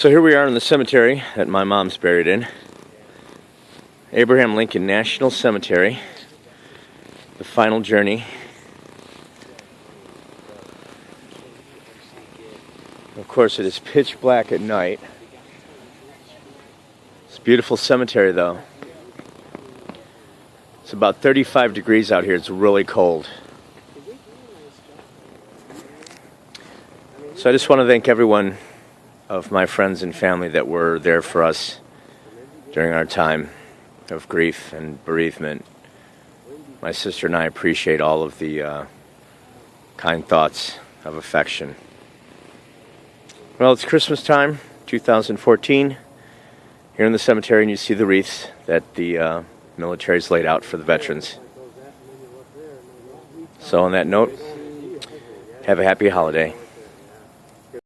So here we are in the cemetery that my mom's buried in. Abraham Lincoln National Cemetery. The final journey. Of course, it is pitch black at night. It's a beautiful cemetery, though. It's about 35 degrees out here. It's really cold. So I just want to thank everyone of my friends and family that were there for us during our time of grief and bereavement. My sister and I appreciate all of the uh, kind thoughts of affection. Well, it's Christmas time, 2014. Here in the cemetery, and you see the wreaths that the uh, military's laid out for the veterans. So, on that note, have a happy holiday.